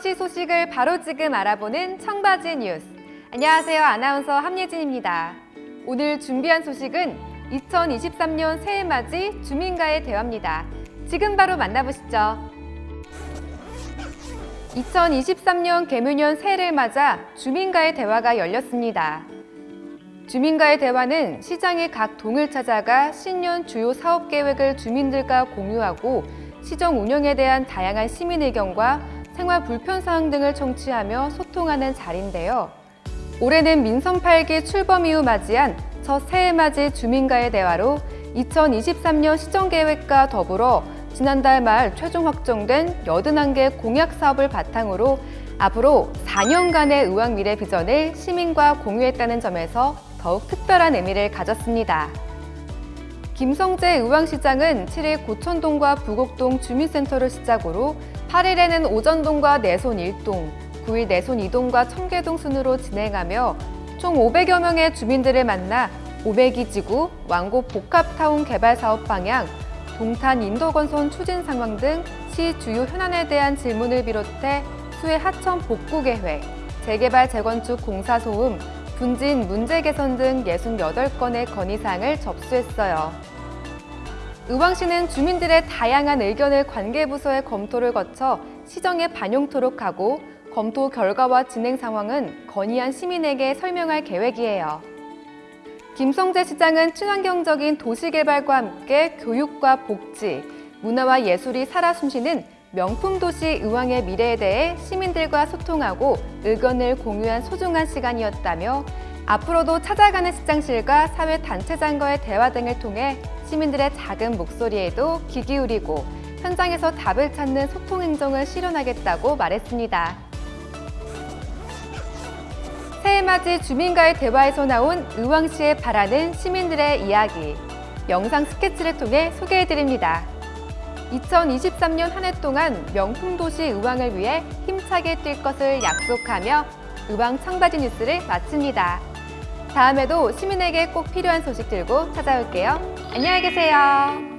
의왕시 소식을 바로 지금 알아보는 청바지 뉴스. 안녕하세요. 아나운서 함예진입니다. 오늘 준비한 소식은 2023년 새해 맞이 주민과의 대화입니다. 지금 바로 만나보시죠. 2023년 개묘년 새해를 맞아 주민과의 대화가 열렸습니다. 주민과의 대화는 시장의 각 동을 찾아가 신년 주요 사업 계획을 주민들과 공유하고 시정 운영에 대한 다양한 시민 의견과 생활 불편 사항 등을 청취하며 소통하는 자리인데요. 올해는 민선 8기 출범 이후 맞이한 첫 새해 맞이 주민과의 대화로 2023년 시정 계획과 더불어 지난달 말 최종 확정된 81개 공약 사업을 바탕으로 앞으로 4년간의 의왕 미래 비전을 시민과 공유했다는 점에서 더욱 특별한 의미를 가졌습니다. 김성재 의왕시장은 7일 고천동과 부곡동 주민센터를 시작으로 8일에는 오전동과 내손 1동, 9일 내손 2동과 청계동 순으로 진행하며 총 500여 명의 주민들을 만나 500이 지구, 왕곡 복합타운 개발 사업 방향, 동탄 인도건선 추진 상황 등 시 주요 현안에 대한 질문을 비롯해 수해 하천 복구 계획, 재개발 재건축 공사 소음, 분진 문제 개선 등 68건의 건의사항을 접수했어요. 의왕시는 주민들의 다양한 의견을 관계부서의 검토를 거쳐 시정에 반영토록 하고 검토 결과와 진행 상황은 건의한 시민에게 설명할 계획이에요. 김성재 시장은 친환경적인 도시개발과 함께 교육과 복지, 문화와 예술이 살아 숨쉬는 명품 도시 의왕의 미래에 대해 시민들과 소통하고 의견을 공유한 소중한 시간이었다며 앞으로도 찾아가는 시장실과 사회 단체장과의 대화 등을 통해 시민들의 작은 목소리에도 귀 기울이고 현장에서 답을 찾는 소통 행정을 실현하겠다고 말했습니다. 새해맞이 주민과의 대화에서 나온 의왕시에 바라는 시민들의 이야기 영상 스케치를 통해 소개해드립니다. 2023년 한 해 동안 명품 도시 의왕을 위해 힘차게 뛸 것을 약속하며 의왕 청바지 뉴스를 마칩니다. 다음에도 시민에게 꼭 필요한 소식 들고 찾아올게요. 안녕히 계세요.